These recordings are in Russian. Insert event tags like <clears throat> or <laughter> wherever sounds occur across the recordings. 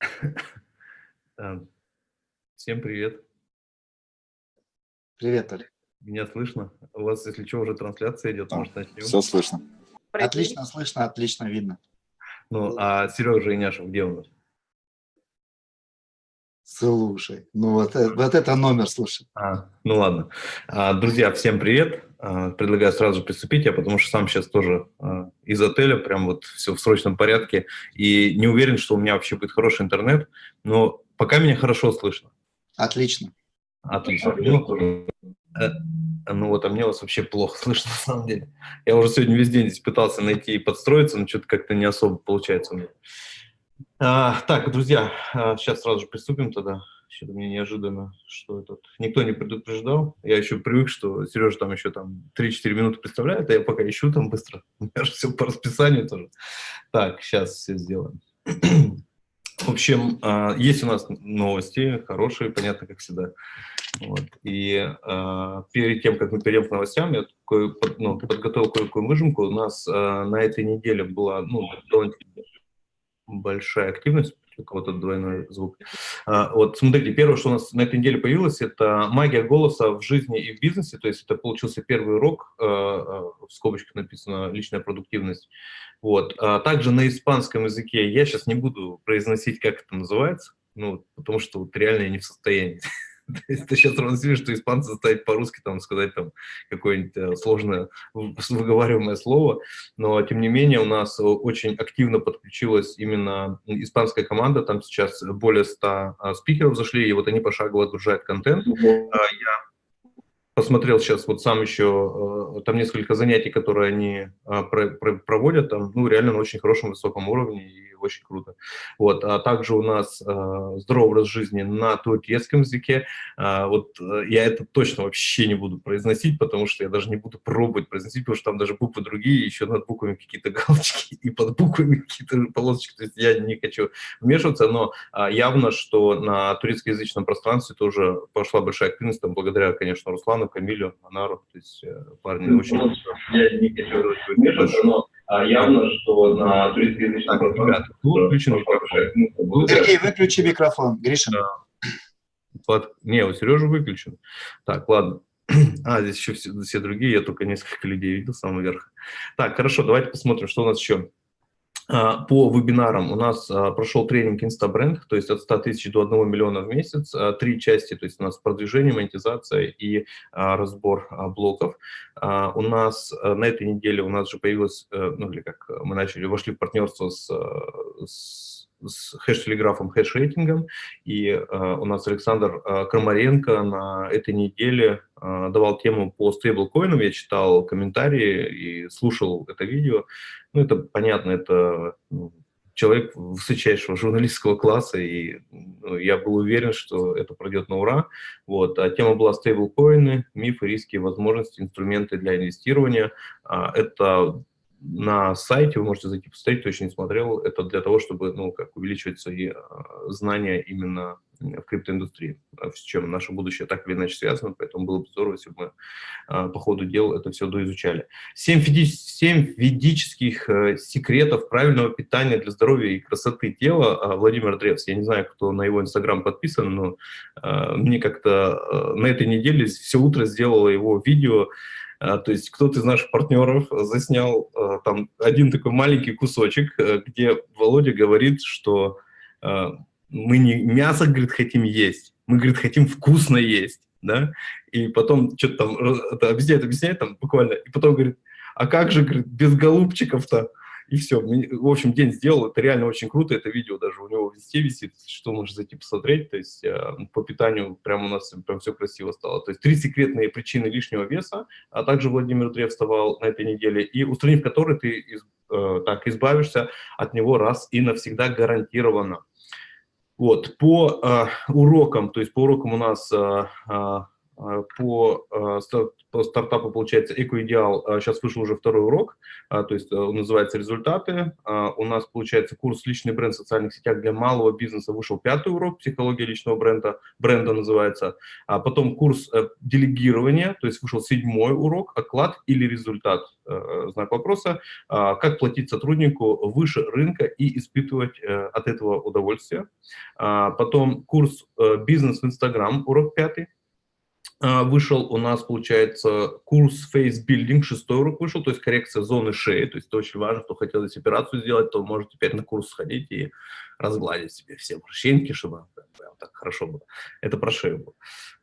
<laughs> Э, всем привет. Привет, Олег. Меня слышно? У вас, если что, уже трансляция идет, да, может, начнем? Все слышно. Привет. Отлично слышно, отлично видно. Ну, а Сережа Иняшев где у нас? Слушай, ну вот, э, вот это номер, слушай. А, ну ладно. А, друзья, всем привет. А, предлагаю сразу приступить, я потому что сам сейчас тоже а, из отеля, прям вот все в срочном порядке, и не уверен, что у меня вообще будет хороший интернет, но пока меня хорошо слышно. Отлично. Отлично. Ну, э, ну вот, а мне вас вообще плохо слышно на самом деле. Я уже сегодня весь день здесь пытался найти и подстроиться, но что-то как-то не особо получается у меня. А, так, друзья, сейчас сразу же приступим тогда. Что-то мне неожиданно, что этот... Никто не предупреждал. Я еще привык, что Сережа там еще там 3-4 минуты представляет, а я пока ищу там быстро. <laughs> У меня же все по расписанию тоже. Так, сейчас все сделаем. <clears throat> В общем, а, есть у нас новости, хорошие, понятно, как всегда. Вот. И э, перед тем, как мы перейдем к новостям, я такой, ну, подготовил кое-какую выжимку. У нас э, на этой неделе была ну, большая активность, у кого-то двойной звук. А, вот, смотрите, первое, что у нас на этой неделе появилось, это магия голоса в жизни и в бизнесе, то есть это получился первый урок, а, а, в скобочках написано «личная продуктивность». Вот. Также на испанском языке я сейчас не буду произносить, как это называется, ну, потому что вот реально я не в состоянии <laughs> Ты сейчас транслируешь, что испанцы заставить по-русски там сказать там какое-нибудь э, сложное <laughs> выговариваемое слово, но тем не менее у нас очень активно подключилась именно испанская команда, там сейчас более 100 а, спикеров зашли, и вот они пошагово отгружают контент. А, я посмотрел сейчас вот сам еще, э, там несколько занятий, которые они а, проводят, там, ну, реально на очень хорошем, высоком уровне, и очень круто. Вот, а также у нас э, здоровый образ жизни на турецком языке, а, вот э, я это точно вообще не буду произносить, потому что я даже не буду пробовать произносить, потому что там даже буквы другие, еще над буквами какие-то <laughs> галочки, и под буквами какие-то полосочки, то есть я не хочу вмешиваться, но а, явно, что на турецкоязычном пространстве тоже пошла большая активность, там, благодаря, конечно, Руслану, Камилю, Анару, то есть э, парни ну, очень... Я не хочу вмешиваться, но а явно, что на турецкоязычном пространстве... Выключен микрофон. Сергей, выключи микрофон, Гриша. Под... Не, у Сережи выключен. Так, ладно. <clears throat> А, здесь еще все, все другие, я только несколько людей видел с самого верха. Так, хорошо, давайте посмотрим, что у нас еще. А, по вебинарам у нас а, прошел тренинг Instabrand, то есть от 100 тысяч до 1 миллиона в месяц, а, три части, то есть у нас продвижение, монетизация и разбор блоков. У нас на этой неделе у нас же появилось, э, ну или как мы начали, вошли в партнерство с, с с хэш-телеграфом, хэш-рейтингом, и э, у нас Александр э, Крамаренко на этой неделе э, давал тему по стейблкоинам, я читал комментарии и слушал это видео, ну, это понятно, это ну, человек высочайшего журналистского класса, и ну, я был уверен, что это пройдет на ура. Вот. А тема была стейблкоины, мифы, риски, возможности, инструменты для инвестирования. А, это на сайте, вы можете зайти посмотреть, кто еще не смотрел, это для того, чтобы ну, как увеличивать свои э, знания именно в криптоиндустрии, с чем наше будущее так или иначе связано, поэтому было бы здорово, если бы мы э, по ходу дел это все доизучали. Семь, фиди семь ведических э, секретов правильного питания для здоровья и красоты тела Владимир Древс. Я не знаю, кто на его инстаграм подписан, но мне как-то на этой неделе все утро сделала его видео, а, то есть кто-то из наших партнеров заснял а, там один такой маленький кусочек, э, где Володя говорит, что а, мы не мясо, говорит, хотим есть, мы, говорит, хотим вкусно есть, да, и потом что-то там это объясняет, объясняет там буквально, и потом говорит, а как же, говорит, без голубчиков-то? И все. В общем, день сделал. Это реально очень круто. Это видео даже у него везде висит, что можно зайти посмотреть. То есть э, по питанию прямо у нас прям все красиво стало. То есть три секретные причины лишнего веса, а также Владимир Древ вставал на этой неделе, и устранив которые ты э, так избавишься от него раз и навсегда гарантированно. Вот, по э, урокам, то есть по урокам у нас э, э, по, по стартапу, получается, Экоидеал, сейчас вышел уже второй урок, то есть он называется «Результаты». У нас, получается, курс «Личный бренд в социальных сетях для малого бизнеса» вышел пятый урок, «Психология личного бренда», бренда называется. А потом курс делегирования, то есть вышел седьмой урок, «Оклад или результат?» знак вопроса. Как платить сотруднику выше рынка и испытывать от этого удовольствие. Потом курс «Бизнес в Инстаграм», урок пятый. А, вышел у нас, получается, курс Face Building, шестой урок вышел, то есть коррекция зоны шеи, то есть это очень важно, кто хотел здесь операцию сделать, то может теперь на курс сходить и разгладить себе все морщинки, чтобы прям так хорошо было. Это про шею было.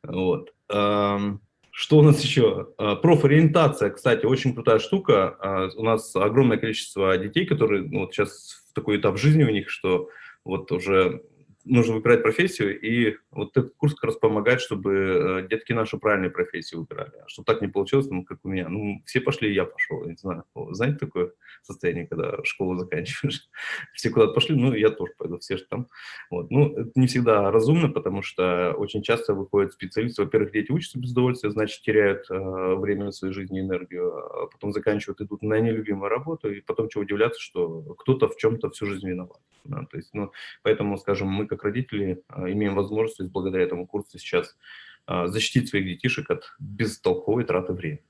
Вот. Что у нас еще? А, профориентация, кстати, очень крутая штука. А, у нас огромное количество детей, которые ну, вот сейчас в такой этап жизни у них, что вот уже нужно выбирать профессию, и вот этот курс как раз помогает, чтобы э, детки нашу правильную профессию выбирали. А чтобы так не получилось, ну, как у меня, ну, все пошли, я пошел, не знаю. Знаете такое состояние, когда школу заканчиваешь? <laughs> Все куда-то пошли, ну, я тоже пойду, все же там. Вот. Ну, это не всегда разумно, потому что очень часто выходят специалисты, во-первых, дети учатся без удовольствия, значит, теряют э, время своей жизни, энергию, а потом заканчивают, идут на нелюбимую работу, и потом чего удивляться, что кто-то в чем-то всю жизнь виноват. Да? То есть, ну, поэтому, скажем, мы как родители а, имеем возможность благодаря этому курсу сейчас а, защитить своих детишек от бестолковой траты времени.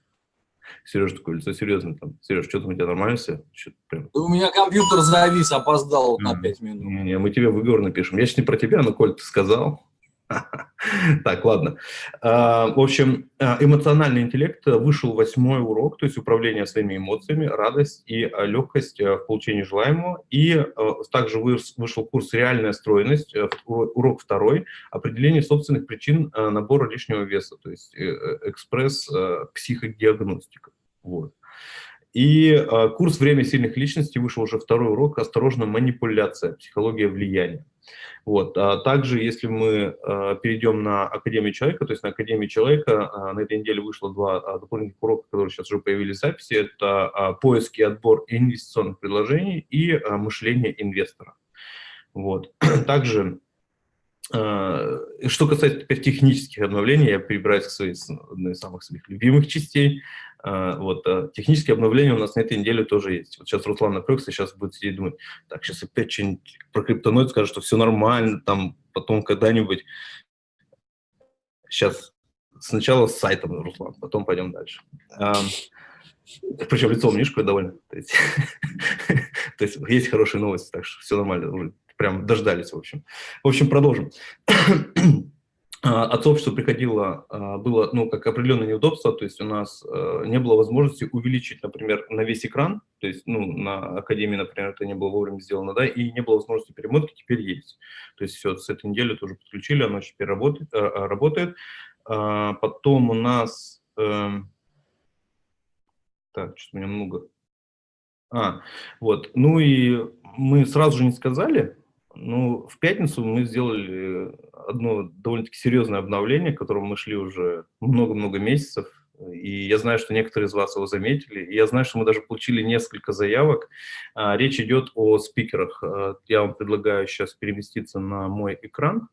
Сереж, такое лицо серьезно там. Сереж, что там у тебя нормально все? Прям... У меня компьютер завис, опоздал вот на 5 минут. Не, не, мы тебе выговор напишем. Я сейчас не про тебя, но Коль, ты сказал. <laughs> Так, ладно. А, в общем, а, эмоциональный интеллект вышел восьмой урок, то есть управление своими эмоциями, радость и а, легкость в получении желаемого. И также вышел курс «Реальная стройность», урок второй, определение собственных причин набора лишнего веса, то есть э, э, экспресс-психодиагностика. Вот. И курс «Время сильных личностей» вышел уже второй урок «Осторожно, манипуляция. Психология влияния». Вот. А также, если мы а, перейдем на Академию человека, то есть на Академию человека а, на этой неделе вышло два а, дополнительных урока, которые сейчас уже появились в записи. Это а, поиск и отбор инвестиционных предложений и а, мышление инвестора. Вот. <clears throat> Также что касается теперь технических обновлений, я перебираюсь к своей одной из самых своих любимых частей. А, вот, а, технические обновления у нас на этой неделе тоже есть. Вот сейчас Руслан напрягся, сейчас будет сидеть думать, так, сейчас опять что-нибудь про криптоноид скажет, что все нормально, там потом когда-нибудь. Сейчас сначала с сайтом, Руслан, потом пойдем дальше. Причем лицо умнишко довольно. То есть, <laughs> то есть есть хорошие новости, так что все нормально прям дождались, в общем. В общем, продолжим. А, от сообщества приходило, а, было, ну, как определенное неудобство, то есть у нас э, не было возможности увеличить, например, на весь экран, то есть, ну, на Академии, например, это не было вовремя сделано, да, и не было возможности перемотки, теперь есть. То есть все, с этой недели тоже подключили, оно теперь работает. Э, работает. А, потом у нас... Эм, так, что-то у меня много. А, вот, ну и мы сразу же не сказали, ну, в пятницу мы сделали одно довольно-таки серьезное обновление, к которому мы шли уже много-много месяцев. И я знаю, что некоторые из вас его заметили. И я знаю, что мы даже получили несколько заявок. А, речь идет о спикерах. А, я вам предлагаю сейчас переместиться на мой экран.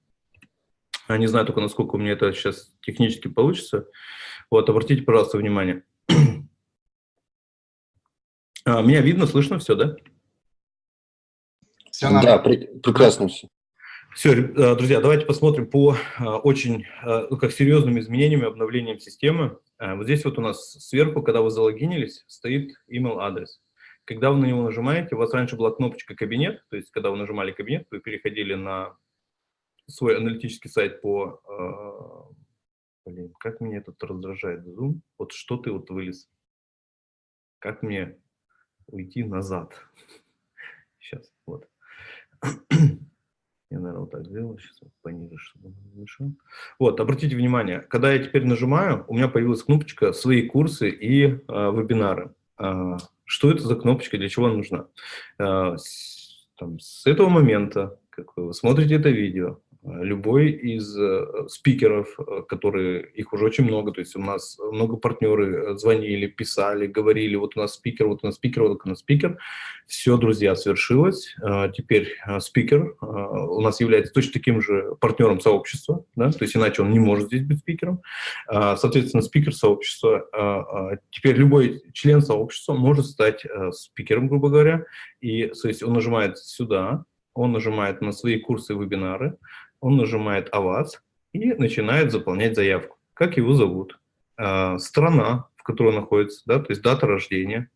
Я не знаю только, насколько у меня это сейчас технически получится. Вот, обратите, пожалуйста, внимание. <clears throat> А, меня видно, слышно все, да? Все да, при, прекрасно все. Все, э, друзья, давайте посмотрим по э, очень э, ну, как серьезным изменениям и обновлениям системы. Вот здесь вот у нас сверху, когда вы залогинились, стоит email адрес. Когда вы на него нажимаете, у вас раньше была кнопочка «Кабинет», то есть когда вы нажимали «Кабинет», вы переходили на свой аналитический сайт по... Блин, как меня этот раздражает Zoom. Вот что ты вот вылез. Как мне уйти назад? <laughs> Сейчас, вот. <clears throat> Я, наверное, вот так сделаю, сейчас пониже, чтобы он мешал. Вот, обратите внимание, когда я теперь нажимаю, у меня появилась кнопочка «Свои курсы и э, вебинары». Э, что это за кнопочка, для чего она нужна? Э, с, там, с этого момента, как вы смотрите это видео, любой из э, спикеров, э, которые, их уже очень много, то есть у нас много партнеры звонили, писали, говорили, вот у нас спикер, вот у нас спикер, вот у нас спикер. Все, друзья, свершилось. Теперь спикер у нас является точно таким же партнером сообщества, да, то есть иначе он не может здесь быть спикером. Соответственно, спикер сообщества, теперь любой член сообщества может стать спикером, грубо говоря, и то есть он нажимает сюда, он нажимает на свои курсы вебинары, он нажимает «АВАЦ» и начинает заполнять заявку. Как его зовут? А, страна, в которой он находится, да, то есть дата рождения,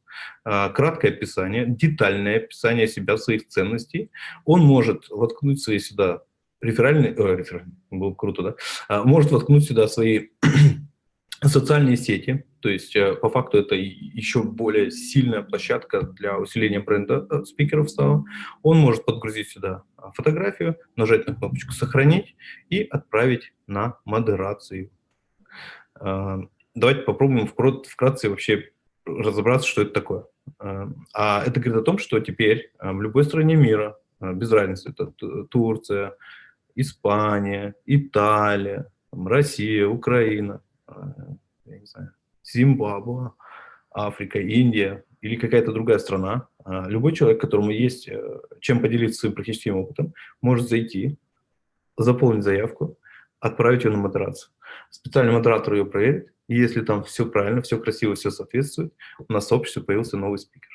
а, краткое описание, детальное описание себя, своих ценностей. Он может воткнуть свои сюда реферальные, э, реферальные было круто, да, а, может воткнуть сюда свои <clears throat> социальные сети, то есть э, по факту это еще более сильная площадка для усиления бренда э, спикеров стала. Он может подгрузить сюда а, фотографию, нажать на кнопочку «Сохранить» и отправить на модерацию. А, давайте попробуем вкратце вообще разобраться, что это такое. А это говорит о том, что теперь в любой стране мира, без разницы, это Турция, Испания, Италия, Россия, Украина, я не знаю, Зимбабве, Африка, Индия или какая-то другая страна, а, любой человек, которому есть э, чем поделиться своим практическим опытом, может зайти, заполнить заявку, отправить ее на модерацию. Специальный модератор ее проверит, и если там все правильно, все красиво, все соответствует, у нас в сообществе появился новый спикер.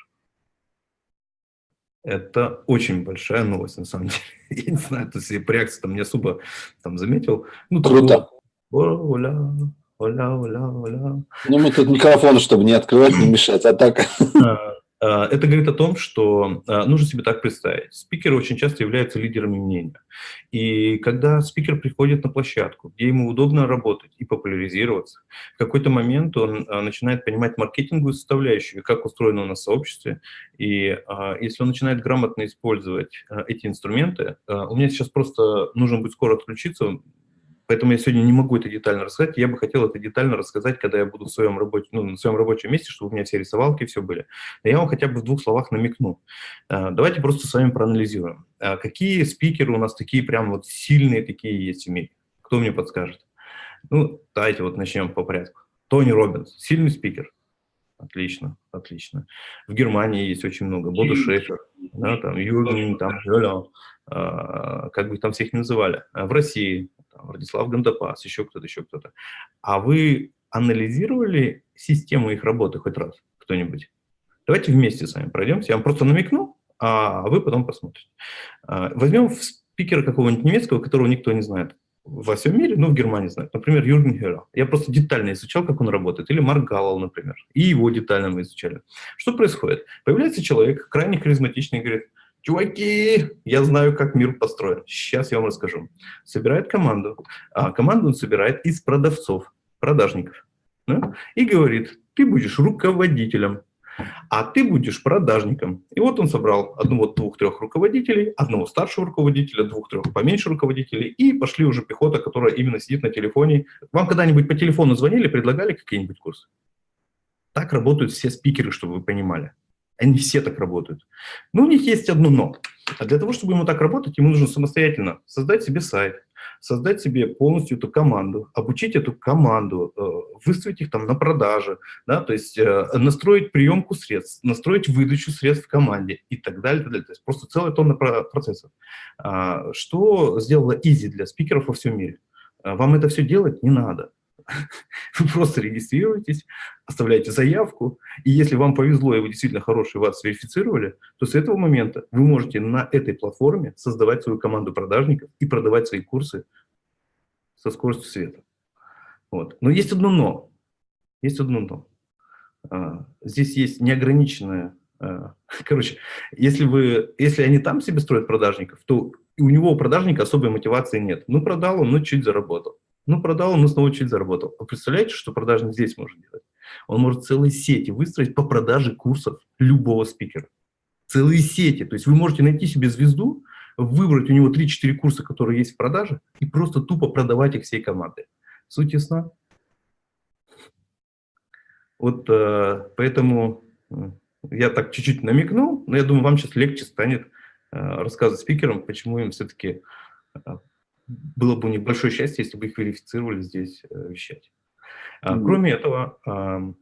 Это очень большая новость, на самом <laughs> деле. Я не знаю, то есть по реакции там не особо там заметил. Ну, Круто. Оля, Оля, оля, оля. Ну, мы тут микрофон, чтобы не открывать, не мешать, а так... <laughs> А, а, это говорит о том, что а, нужно себе так представить. Спикеры очень часто являются лидерами мнения. И когда спикер приходит на площадку, где ему удобно работать и популяризироваться, в какой-то момент он начинает понимать маркетинговую составляющую, как устроено у нас сообщество. И если он начинает грамотно использовать эти инструменты, у меня сейчас просто нужно будет скоро отключиться, Поэтому я сегодня не могу это детально рассказать. Я бы хотел это детально рассказать, когда я буду в своем, рабочем, ну, на своем рабочем месте, чтобы у меня все рисовалки, все были. Но я вам хотя бы в двух словах намекну. А, давайте просто с вами проанализируем. А, какие спикеры у нас такие прям вот сильные такие есть в мире? Кто мне подскажет? Ну, давайте вот начнем по порядку. Тони Робинс, сильный спикер. Отлично, отлично. В Германии есть очень много. Боду Шефер, да, там, Юрген, там, а, как бы там всех называли. В России там, Владислав Гандапас, еще кто-то, еще кто-то. А вы анализировали систему их работы хоть раз, кто-нибудь? Давайте вместе с вами пройдемся. Я вам просто намекну, а вы потом посмотрите. А, возьмем спикера какого-нибудь немецкого, которого никто не знает во всем мире, ну, в Германии знают. Например, Юрген Хера. Я просто детально изучал, как он работает. Или Марк Галлал, например. И его детально мы изучали. Что происходит? Появляется человек, крайне харизматичный, говорит, Чуваки, я знаю, как мир построен. Сейчас я вам расскажу. Собирает команду. А команду он собирает из продавцов, продажников. Да? И говорит, ты будешь руководителем, а ты будешь продажником. И вот он собрал одного, двух-трех руководителей, одного старшего руководителя, двух-трех поменьше руководителей, и пошли уже пехота, которая именно сидит на телефоне. Вам когда-нибудь по телефону звонили, предлагали какие-нибудь курсы? Так работают все спикеры, чтобы вы понимали. Они все так работают. Но у них есть одно «но». А для того, чтобы ему так работать, ему нужно самостоятельно создать себе сайт, создать себе полностью эту команду, обучить эту команду, э, выставить их там на продаже, да, то есть э, настроить приемку средств, настроить выдачу средств в команде и так далее. так далее. То есть просто целая тонна процессов. А, что сделало Easy для спикеров во всем мире? А, вам это все делать не надо. Вы <laughs> просто регистрируетесь, оставляете заявку, и если вам повезло, и вы действительно хороший, вас верифицировали, то с этого момента вы можете на этой платформе создавать свою команду продажников и продавать свои курсы со скоростью света. Вот. Но есть одно «но». Есть одно «но». А, здесь есть неограниченное... А, <laughs> короче, если, вы, если они там себе строят продажников, то у него у продажника особой мотивации нет. Ну, продал он, ну, чуть заработал. Ну, продал он, но снова чуть заработал. А представляете, что продажник здесь может делать? Он может целые сети выстроить по продаже курсов любого спикера. Целые сети. То есть вы можете найти себе звезду, выбрать у него 3-4 курса, которые есть в продаже, и просто тупо продавать их всей командой. Суть ясна? Вот э, поэтому э, я так чуть-чуть намекнул, но я думаю, вам сейчас легче станет э, рассказывать спикерам, почему им все-таки было бы у них большое счастье, если бы их верифицировали здесь э, вещать. А. Кроме этого, ам,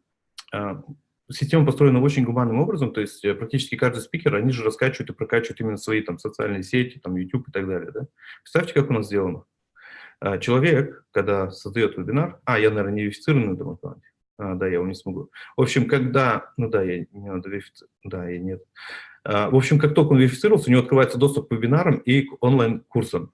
а, система построена очень гуманным образом, то есть э, практически каждый спикер, они же раскачивают и прокачивают именно свои там социальные сети, там YouTube и так далее. Да? Представьте, как у нас сделано. А, Человек, когда создает вебинар, а, я, наверное, не верифицированный на этом аккаунте, а, да, я его не смогу. В общем, когда, ну да, я не надо верифицировать, да, я нет. А, В общем, как только он верифицировался, у него открывается доступ к вебинарам и к онлайн-курсам.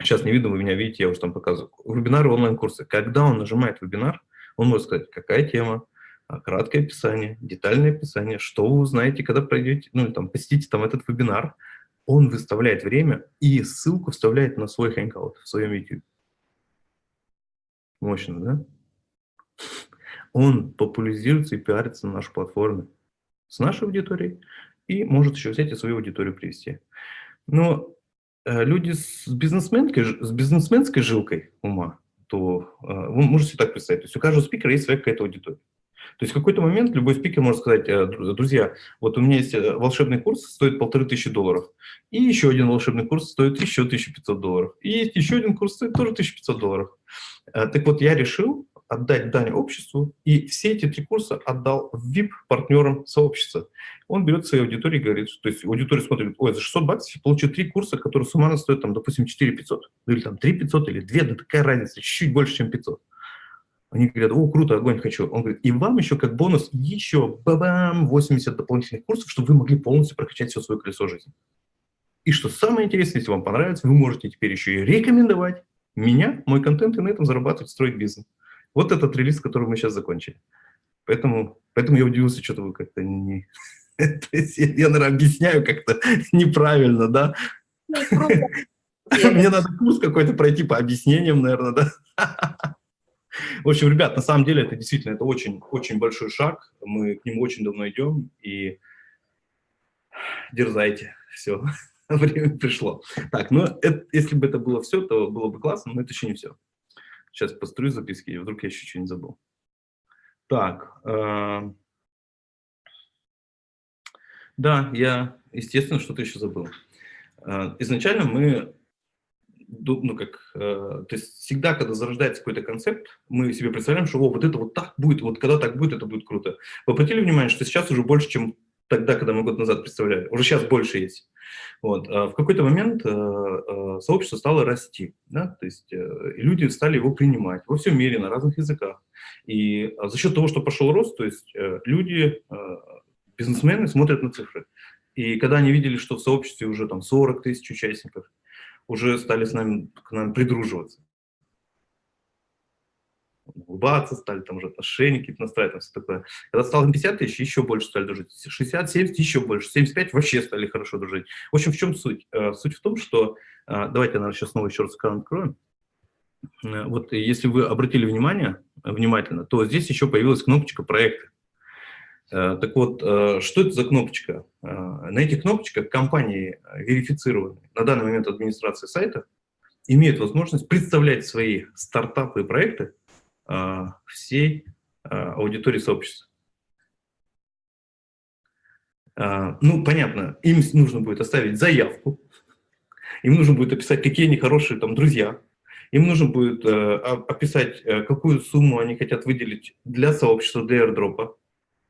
Сейчас не видно, вы меня видите, я уже там показываю. Вебинары, онлайн-курсы. Когда он нажимает вебинар, он может сказать, какая тема, а, краткое описание, детальное описание, что вы узнаете, когда пройдете, ну, там, посетите там этот вебинар. Он выставляет время и ссылку вставляет на свой Hangout в своем YouTube. Мощно, да? Он популяризируется и пиарится на нашей платформе с нашей аудиторией и может еще взять и свою аудиторию привести. Но люди с бизнесменской, с бизнесменской жилкой ума, то э, вы можете так представить, то есть у каждого спикера есть своя какая-то аудитория. То есть в какой-то момент любой спикер может сказать, э, «Дру- друзья, вот у меня есть э, волшебный курс, стоит полторы тысячи долларов, и еще один волшебный курс стоит еще 1500 долларов, и есть еще один курс, стоит тоже 1500 долларов. Э, Так вот, я решил отдать дань обществу, и все эти три курса отдал VIP-партнерам сообщества. Он берет своей аудитории и говорит, то есть аудитория смотрит, ой, за 600 баксов я получу три курса, которые суммарно стоят, там, допустим, 4 500, ну, или там 3 500, или 2, да такая разница, чуть-чуть больше, чем 500. Они говорят, о, круто, огонь хочу. Он говорит, и вам еще как бонус еще бабам 80 дополнительных курсов, чтобы вы могли полностью прокачать все свое колесо жизни. И что самое интересное, если вам понравится, вы можете теперь еще и рекомендовать меня, мой контент, и на этом зарабатывать, строить бизнес. Вот этот релиз, который мы сейчас закончили. Поэтому, поэтому я удивился, что-то вы как-то не... <laughs> Я, наверное, объясняю как-то <laughs> неправильно, да? Ну, <laughs> Мне надо курс какой-то пройти по объяснениям, наверное, да? В общем, ребят, на самом деле это действительно это очень, очень большой шаг. Мы к нему очень давно идем, и дерзайте. Все, время пришло. Так, ну, это- если бы это было все, то было бы классно, но это еще не все. Сейчас построю записки, и вдруг я еще что-нибудь забыл. Так, э, да, я, естественно, что-то еще забыл. Э, Изначально мы, ну как, э, то есть всегда, когда зарождается какой-то концепт, мы себе представляем, что о, вот это вот так будет, вот когда так будет, это будет круто. Вы обратили внимание, что сейчас уже больше, чем тогда, когда мы год назад представляли, уже сейчас больше есть. Вот. а В какой-то момент э, э, сообщество стало расти, да? то есть э, люди стали его принимать во всем мире, на разных языках. И а, за счет того, что пошел рост, то есть люди, бизнесмены смотрят на цифры. И когда они видели, что в сообществе уже там 40 тысяч участников, уже стали с нами, к нам придруживаться. Улыбаться стали, там уже отношения какие-то настраивать, там все такое. Когда стало 50 тысяч, еще больше стали дружить. 60, 70, еще больше. 75 вообще стали хорошо дружить. В общем, в чем суть? Э, Суть в том, что... э, Давайте, наверное, сейчас снова еще раз экран откроем. Э, Вот если вы обратили внимание внимательно, то здесь еще появилась кнопочка «Проекты». Э, Так вот, что это за кнопочка? На этих кнопочках компании, верифицированные на данный момент администрации сайта, имеют возможность представлять свои стартапы и проекты всей э, аудитории сообщества. Э, Ну, понятно, им нужно будет оставить заявку, им нужно будет описать, какие они хорошие там друзья, им нужно будет э, описать, э, какую сумму они хотят выделить для сообщества, для airdrop.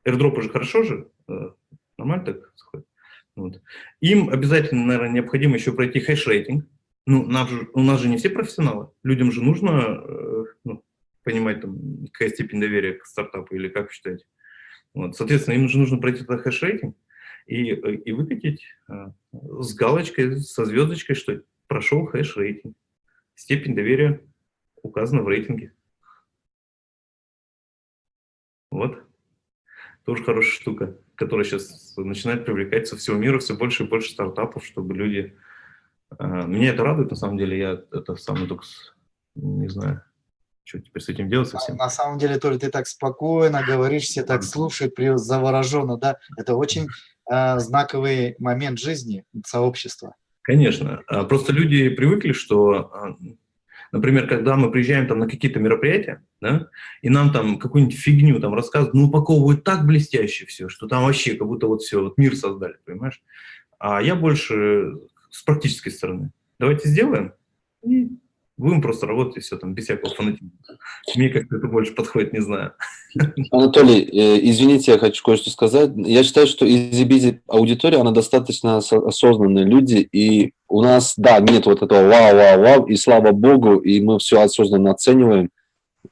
Airdrop же хорошо же, э, нормально так сходит? Вот. Им обязательно, наверное, необходимо еще пройти хэш-рейтинг. Ну, у нас же не все профессионалы. Людям же нужно ну, понимать, там, какая степень доверия к стартапу или как вы считаете. Вот. Соответственно, им же нужно пройти этот хэш-рейтинг и, и выкатить э, с галочкой, со звездочкой, что прошел хэш-рейтинг. Степень доверия указана в рейтинге. Вот. Тоже хорошая штука, которая сейчас начинает привлекать со всего мира все больше и больше стартапов, чтобы люди... э, Меня это радует, на самом деле, я это сам только не знаю, что теперь с этим делать совсем. На самом деле, Толя, ты так спокойно говоришь, все так слушают, завороженно, да? Это очень э, знаковый момент жизни сообщества. Конечно. А, Просто люди привыкли, что, а, например, когда мы приезжаем там на какие-то мероприятия, да, и нам там какую-нибудь фигню там рассказывают, ну, упаковывают так блестяще все, что там вообще как будто вот все, вот мир создали, понимаешь? А я больше с практической стороны. Давайте сделаем, И будем просто работать, и все там, без всякого фанатизма. Мне как-то это больше подходит, не знаю. Анатолий, э, извините, я хочу кое-что сказать. Я считаю, что изи аудитория, она достаточно осознанные люди, и у нас, да, нет вот этого вау-вау-вау, и слава богу, и мы все осознанно оцениваем.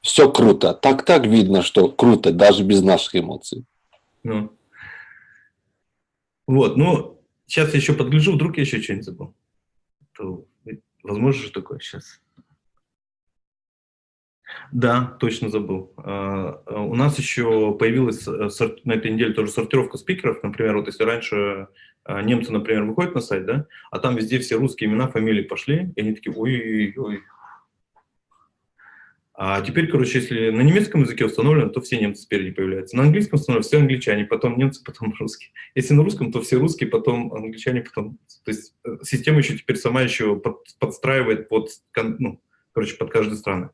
Все круто. Так-так видно, что круто, даже без наших эмоций. Ну. Вот, ну, сейчас я еще подгляжу, вдруг я еще что-нибудь забыл. То, возможно же такое сейчас. Да, точно забыл. А, а, у нас еще появилась э, на этой неделе тоже сортировка спикеров. Например, вот если раньше а, немцы, например, выходят на сайт, да, а там везде все русские имена, фамилии пошли, и они такие, ой-ой-ой. А теперь, короче, если на немецком языке установлено, то все немцы спереди появляются. На английском установлено все англичане, потом немцы, потом русские. Если на русском, то все русские, потом англичане, потом... То есть э, система еще теперь сама еще под, подстраивает под, ну, короче, под каждую страну.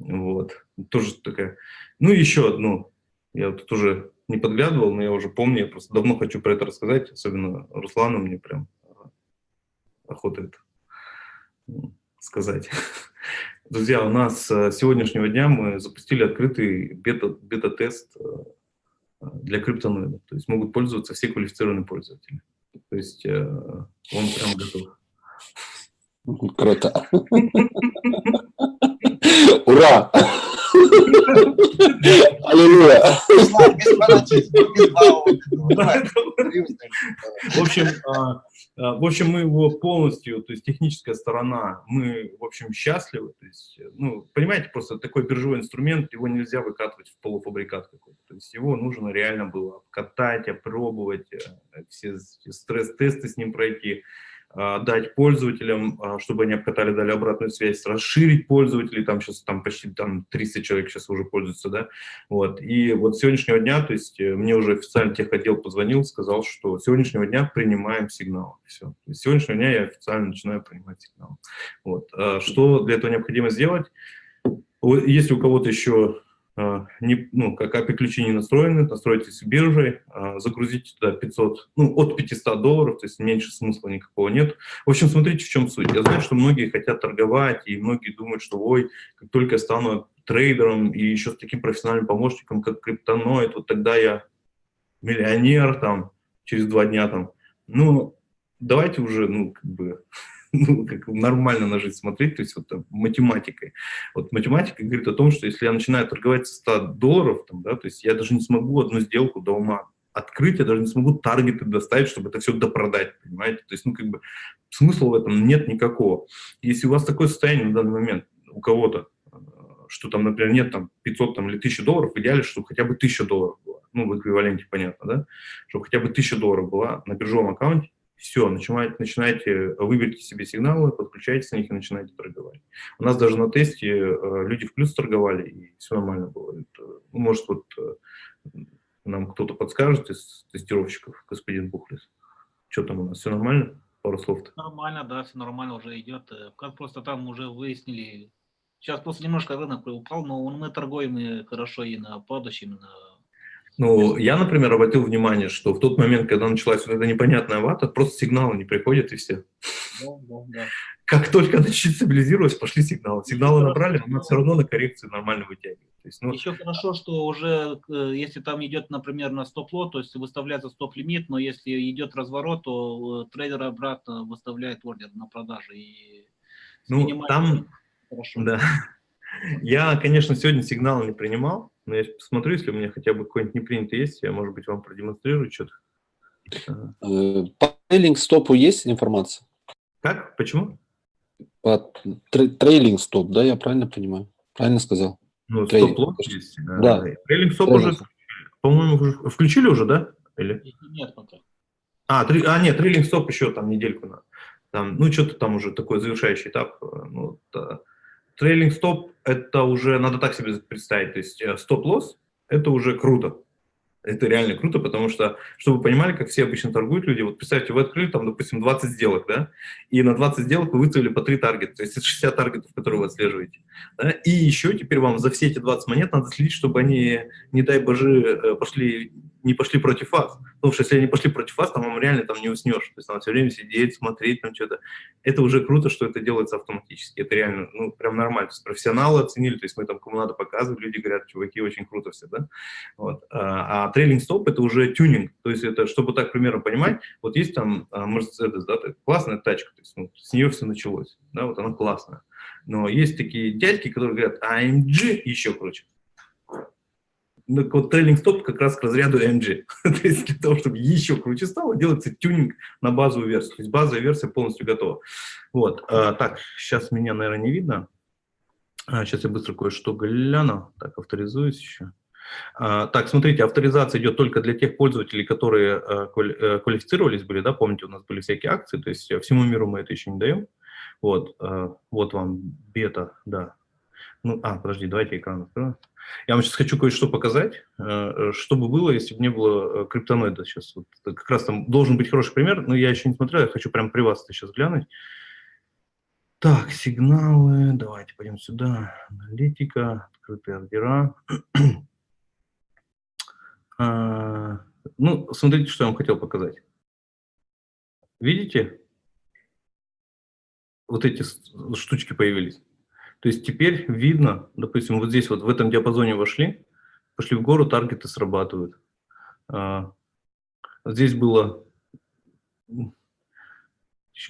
Вот. Тоже такая. Ну, еще одну. Я тут уже не подглядывал, но я уже помню, я просто давно хочу про это рассказать, особенно Руслану мне прям а, охота это сказать. <laughs> Друзья, у нас с сегодняшнего дня мы запустили открытый бета-тест бета для криптоноидов. То есть могут пользоваться все квалифицированные пользователи. То есть э, он прям готов. Круто. <laughs> Ура! Аллилуйя! В общем, а, а, в общем, мы его полностью, то есть техническая сторона, мы, в общем, счастливы. То есть, ну, понимаете, просто такой биржевой инструмент, его нельзя выкатывать в полуфабрикат какой-то. То есть его нужно реально было катать, опробовать, э, все стресс-тесты с ним пройти. А, дать пользователям, а, чтобы они обкатали, дали обратную связь, расширить пользователей, там сейчас там почти там 300 человек сейчас уже пользуются, да, вот, и вот с сегодняшнего дня, то есть э, мне уже официально техотдел позвонил, сказал, что с сегодняшнего дня принимаем сигнал, все, с сегодняшнего дня я официально начинаю принимать сигнал, вот, а что для этого необходимо сделать, если у кого-то еще не, ну, как не настроены, настройтесь с биржей, а, загрузите туда 500, ну, от 500 долларов, то есть меньше смысла никакого нет. В общем, смотрите, в чем суть. Я знаю, что многие хотят торговать, и многие думают, что, ой, как только я стану трейдером и еще с таким профессиональным помощником, как криптоноид, вот тогда я миллионер там через два дня там. Ну, давайте уже, ну, как бы, <laughs> ну, как нормально на жизнь смотреть, то есть вот там, математикой. Вот математика говорит о том, что если я начинаю торговать со 100 долларов, там, да, то есть я даже не смогу одну сделку до ума открыть, я даже не смогу таргеты доставить, чтобы это все допродать, понимаете? То есть, ну, как бы, смысла в этом нет никакого. Если у вас такое состояние на данный момент, у кого-то, что там, например, нет там 500 там, или 1000 долларов, в идеале, чтобы хотя бы 1000 долларов было, ну, в эквиваленте, понятно, да, чтобы хотя бы 1000 долларов была на биржевом аккаунте, все, начинаете, начинаете, выберите себе сигналы, подключайтесь на них и начинаете торговать. У нас даже на тесте э, люди в плюс торговали, и все нормально было. Это, может, вот э, нам кто-то подскажет из тестировщиков, господин Бухлес. Что там у нас, все нормально? Пару слов -то. Нормально, да, все нормально уже идет. Э, как просто там уже выяснили, сейчас просто немножко рынок упал, но мы торгуем и хорошо и на падающем, и на ну, я, например, обратил внимание, что в тот момент, когда началась вот эта непонятная вата, просто сигналы не приходят и все. Да, да, да. Как только начали стабилизироваться, пошли сигналы. Сигналы набрали, но все равно на коррекцию нормально вытягивает. То есть, ну... Еще хорошо, что уже, э, если там идет, например, на стоп-лот, то есть выставляется стоп-лимит, но если идет разворот, то э, трейдер обратно выставляет ордер на продажу. И ну, там, хорошо. да. Я, конечно, сегодня сигналы не принимал, но я посмотрю, если у меня хотя бы какой-нибудь непринятый есть, я, может быть, вам продемонстрирую что-то. Э, по трейлинг-стопу есть информация? Как? Почему? По трейлинг-стоп, да, я правильно понимаю? Правильно сказал? Ну, стоп-лот есть. Да. Трейлинг-стоп уже, по-моему, включили уже, да? Или? Нет пока. А, три, а нет, трейлинг-стоп еще там недельку надо. Там, ну, что-то там уже такой завершающий этап. Э, ну, да. Трейлинг стоп – это уже, надо так себе представить, то есть э, стоп-лосс – это уже круто. Это реально круто, потому что, чтобы вы понимали, как все обычно торгуют люди, вот представьте, вы открыли там, допустим, 20 сделок, да, и на 20 сделок вы выставили по 3 таргета, то есть это 60 таргетов, которые вы отслеживаете. Да? И еще теперь вам за все эти 20 монет надо следить, чтобы они, не дай боже, э, пошли не пошли против вас. Потому что если они пошли против вас, там вам реально там не уснешь. То есть там все время сидеть, смотреть там что-то. Это уже круто, что это делается автоматически. Это реально, ну, прям нормально. То есть профессионалы оценили, то есть мы там кому надо показывать, люди говорят, чуваки, очень круто все, да. Вот. А, а трейлинг стоп это уже тюнинг. То есть это, чтобы так примерно понимать, вот есть там а, Mercedes, да, классная тачка, то есть ну, с нее все началось, да, вот она классная. Но есть такие дядьки, которые говорят, AMG еще круче. Ну, вот трейлинг стоп как раз к разряду AMG. <laughs> то есть для того, чтобы еще круче стало, делается тюнинг на базовую версию. То есть базовая версия полностью готова. Вот. А, так, сейчас меня, наверное, не видно. А, сейчас я быстро кое-что гляну. Так, авторизуюсь еще. А, так, смотрите, авторизация идет только для тех пользователей, которые а, квалифицировались были, да, помните, у нас были всякие акции, то есть всему миру мы это еще не даем. Вот, вот вам бета, да. Ну, а, подожди, давайте экран открою. Я вам сейчас хочу кое-что показать, э, что бы было, если бы не было э, криптоноида сейчас. Вот, как раз там должен быть хороший пример, но я еще не смотрел, я хочу прямо при вас это сейчас глянуть. Так, сигналы, давайте пойдем сюда. Аналитика, открытые ордера. <clears throat> А, ну, смотрите, что я вам хотел показать. Видите? Вот эти штучки появились. То есть теперь видно, допустим, вот здесь вот в этом диапазоне вошли, пошли в гору, таргеты срабатывают. А, здесь было,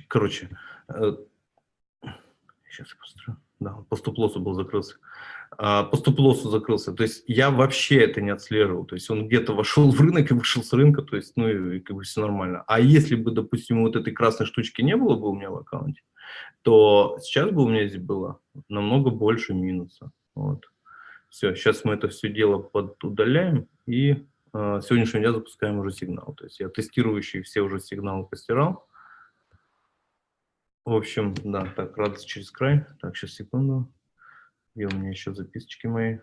короче, сейчас э, я посмотрю, да, по стоп-лоссу был закрылся. А, по стоп-лоссу закрылся. То есть я вообще это не отслеживал. То есть он где-то вошел в рынок и вышел с рынка, то есть, ну, и как бы все нормально. А если бы, допустим, вот этой красной штучки не было бы у меня в аккаунте, то сейчас бы у меня здесь было намного больше минуса. Вот. Все, сейчас мы это все дело подудаляем и э, сегодняшнего дня запускаем уже сигнал. То есть я тестирующий все уже сигналы постирал. В общем, да, так, радость через край. Так, сейчас секунду. Где у меня еще записочки мои?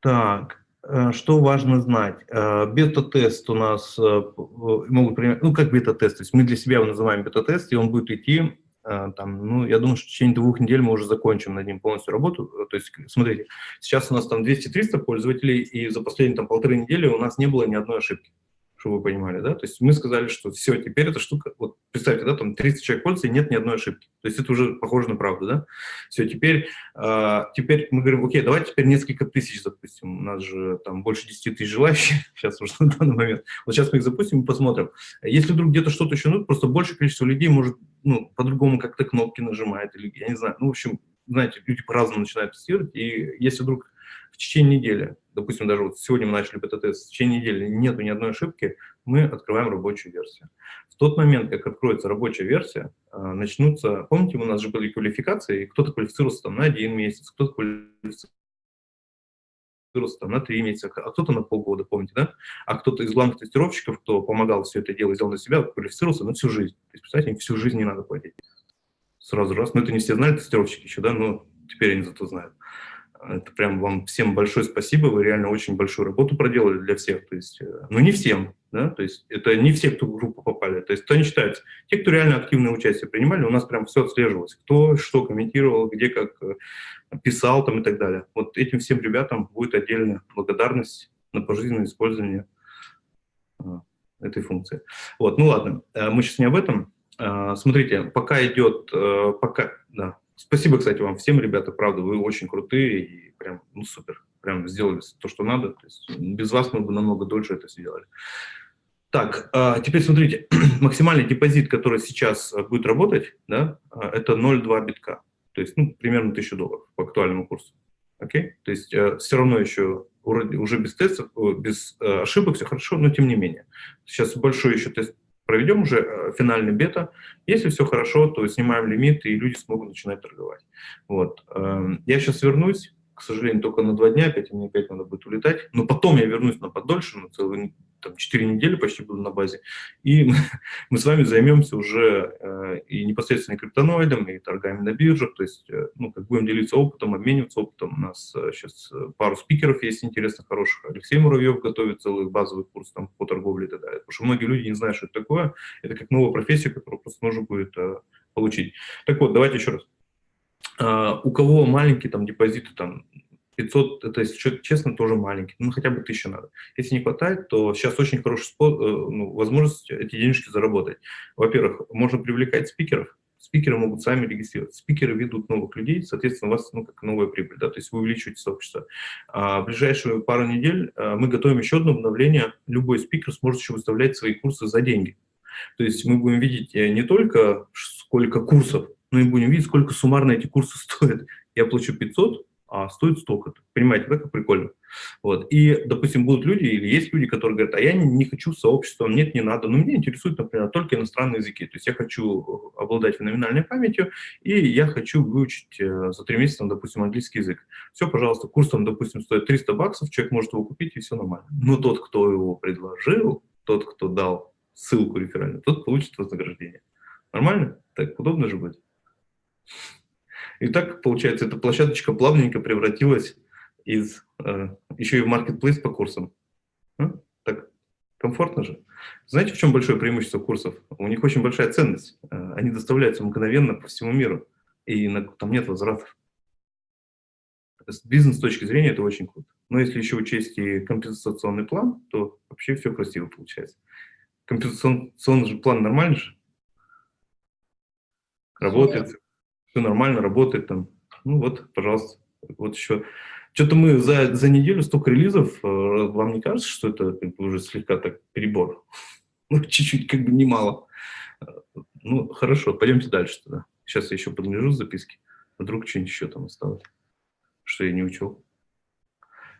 Так, э, что важно знать? Э, бета-тест у нас э, могут принимать, ну как бета-тест, то есть мы для себя его называем бета-тест, и он будет идти там, ну, я думаю, что в течение двух недель мы уже закончим над ним полностью работу. Э, то есть, смотрите, сейчас у нас там 200-300 пользователей, и за последние там полторы недели у нас не было ни одной ошибки чтобы вы понимали, да, то есть мы сказали, что все, теперь эта штука, вот представьте, да, там 30 человек пользуется, и нет ни одной ошибки, то есть это уже похоже на правду, да, все, теперь, э, теперь мы говорим, окей, давайте теперь несколько тысяч запустим, у нас же там больше 10 тысяч желающих <laughs> сейчас уже на данный момент, вот сейчас мы их запустим и посмотрим, если вдруг где-то что-то еще, ну, просто больше количество людей может, ну, по-другому как-то кнопки нажимает, или, я не знаю, ну, в общем, знаете, люди по-разному начинают тестировать, и если вдруг в течение недели, допустим, даже вот сегодня мы начали бета-тест, в течение недели нету ни одной ошибки, мы открываем рабочую версию. В тот момент, как откроется рабочая версия, а, начнутся, помните, у нас же были квалификации, кто-то квалифицировался там на один месяц, кто-то квалифицировался там, на три месяца, а кто-то на полгода, помните, да? А кто-то из главных тестировщиков, кто помогал все это дело, сделал на себя, квалифицировался на всю жизнь. То есть, представьте, им всю жизнь не надо платить. Сразу раз. Но это не все знали, тестировщики еще, да, но теперь они зато знают. Это прям вам всем большое спасибо, вы реально очень большую работу проделали для всех. То есть, э, ну не всем, да, то есть это не все, кто в группу попали. То есть кто не считается. Те, кто реально активное участие принимали, у нас прям все отслеживалось. Кто что комментировал, где как э, писал там и так далее. Вот этим всем ребятам будет отдельная благодарность на пожизненное использование э, этой функции. Вот, ну ладно, мы сейчас не об этом. Смотрите, пока идет, пока, да, Спасибо, кстати, вам всем, ребята, правда, вы очень крутые и прям, ну, супер, прям сделали то, что надо. То есть без вас мы бы намного дольше это сделали. Так, а, теперь смотрите, <clears throat> максимальный депозит, который сейчас а, будет работать, да, а, это 0,2 битка, то есть ну, примерно 1000 долларов по актуальному курсу. Окей? То есть все равно еще уже без тестов, без ошибок все хорошо, но тем не менее. Сейчас большой еще тест проведем уже э, финальный бета. Если все хорошо, то снимаем лимит, и люди смогут начинать торговать. Вот. Эм, я сейчас вернусь, к сожалению, только на два дня, опять мне опять надо будет улетать. Но потом я вернусь на подольше, на целый там, 4 недели почти буду на базе, и <laughs> мы, с вами займемся уже э, и непосредственно криптоноидом, и торгами на биржах, то есть, э, ну, как будем делиться опытом, обмениваться опытом. У нас сейчас э, пару спикеров есть интересных, хороших. Алексей Муравьев готовит целый базовый курс там, по торговле и так далее. Потому что многие люди не знают, что это такое. Это как новая профессия, которую просто нужно будет получить. Так вот, давайте еще раз. Uh, у кого маленькие там депозиты, там 500, это, если человек честно, тоже маленький, ну, хотя бы 1000 надо. Если не хватает, то сейчас очень хорошая э, ну, возможность эти денежки заработать. Во-первых, можно привлекать спикеров, спикеры могут сами регистрироваться. Спикеры ведут новых людей, соответственно, у вас ну, как новая прибыль, да, то есть вы увеличиваете сообщество. А в ближайшую пару недель а, мы готовим еще одно обновление. Любой спикер сможет еще выставлять свои курсы за деньги. То есть мы будем видеть э, не только сколько курсов, но и будем видеть, сколько суммарно эти курсы <laughs> стоят. Я плачу 500, а стоит столько. Понимаете, да, как прикольно? Вот. И, допустим, будут люди, или есть люди, которые говорят, а я не, не хочу сообщества, нет, не надо. Но меня интересуют, например, только иностранные языки. То есть я хочу обладать феноменальной памятью, и я хочу выучить э, за три месяца, допустим, английский язык. Все, пожалуйста, курс там, допустим, стоит 300 баксов, человек может его купить, и все нормально. Но тот, кто его предложил, тот, кто дал ссылку реферальную, тот получит вознаграждение. Нормально? Так удобно же будет. И так, получается, эта площадочка плавненько превратилась из, э, еще и в маркетплейс по курсам. А? Так комфортно же. Знаете, в чем большое преимущество курсов? У них очень большая ценность. Э, они доставляются мгновенно по всему миру, и на, там нет возвратов. С бизнес точки зрения это очень круто. Но если еще учесть и компенсационный план, то вообще все красиво получается. Компенсационный же план нормальный же? Работает, все нормально, работает там. Ну вот, пожалуйста, вот еще. Что-то мы за, за неделю столько релизов, э, вам не кажется, что это уже слегка так перебор? Ну, <laughs> чуть-чуть, как бы немало. Ну, хорошо, пойдемте дальше тогда. Сейчас я еще подгляжу записки. Вдруг что-нибудь еще там осталось, что я не учел.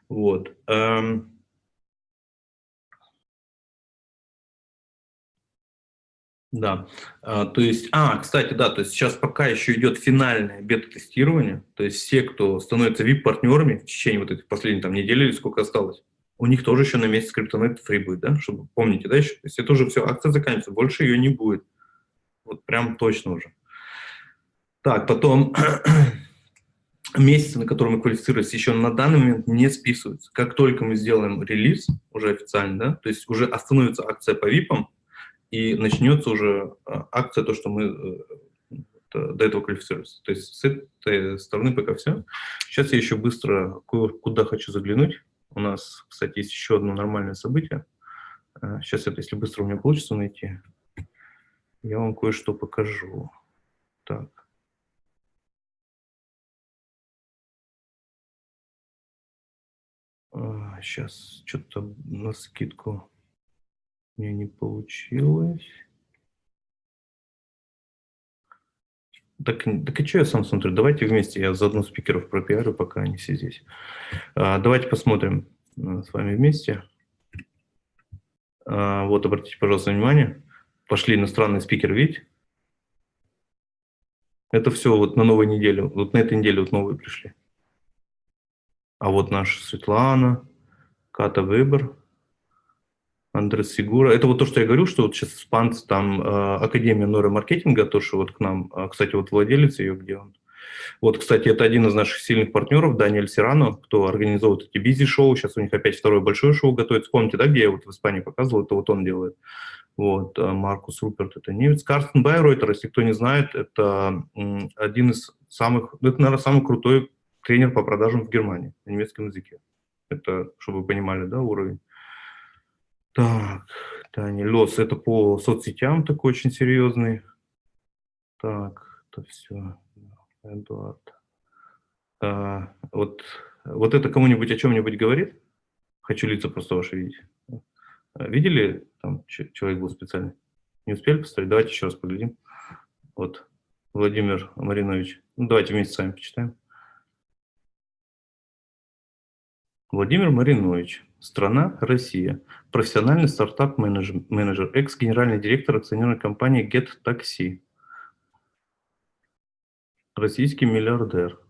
Вот. Эм, Да, а, то есть, а, кстати, да, то есть сейчас пока еще идет финальное бета-тестирование, то есть все, кто становится VIP-партнерами в течение вот этих последних там недели или сколько осталось, у них тоже еще на месяц криптонет фри будет, да, чтобы, помните, да, еще, то есть это уже все, акция заканчивается, больше ее не будет, вот прям точно уже. Так, потом <clears throat> месяцы, на которые мы квалифицировались, еще на данный момент не списываются. Как только мы сделаем релиз, уже официально, да, то есть уже остановится акция по VIP, и начнется уже а, акция, то, что мы э, до этого квалифицировались. То есть с этой стороны пока все. Сейчас я еще быстро куда хочу заглянуть. У нас, кстати, есть еще одно нормальное событие. Сейчас это, если быстро у меня получится найти, я вам кое-что покажу. Так. Сейчас что-то на скидку меня не получилось. Так, так и что я сам смотрю? Давайте вместе, я заодно спикеров пропиарю, пока они все здесь. А, давайте посмотрим а, с вами вместе. А, вот, обратите, пожалуйста, внимание. Пошли иностранные спикеры, видите? Это все вот на новой неделе. Вот на этой неделе вот новые пришли. А вот наша Светлана, Ката Выбор, Андрес Сигура. Это вот то, что я говорю, что вот сейчас испанцы, там э, Академия нейромаркетинга, то, что вот к нам, э, кстати, вот владелец ее, где он. Вот, кстати, это один из наших сильных партнеров, Даниэль Сирано, кто организовывает эти бизи-шоу. Сейчас у них опять второе большое шоу готовится. Помните, да, где я вот в Испании показывал, это вот он делает. Вот, э, Маркус Руперт, это немец. Карстен Байройтер, если кто не знает, это один из самых, это, наверное, самый крутой тренер по продажам в Германии на немецком языке. Это, чтобы вы понимали, да, уровень. Так, Таня Лос, это по соцсетям такой очень серьезный. Так, это все. Эдуард. А, вот, вот это кому-нибудь о чем-нибудь говорит? Хочу лица просто ваши видеть. Видели? Там человек был специальный. Не успели поставить? Давайте еще раз поглядим. Вот, Владимир Маринович. Ну, давайте вместе с вами почитаем. Владимир Маринович. Страна – Россия. Профессиональный стартап-менеджер, экс-генеральный директор акционерной компании Get Taxi. Российский миллиардер.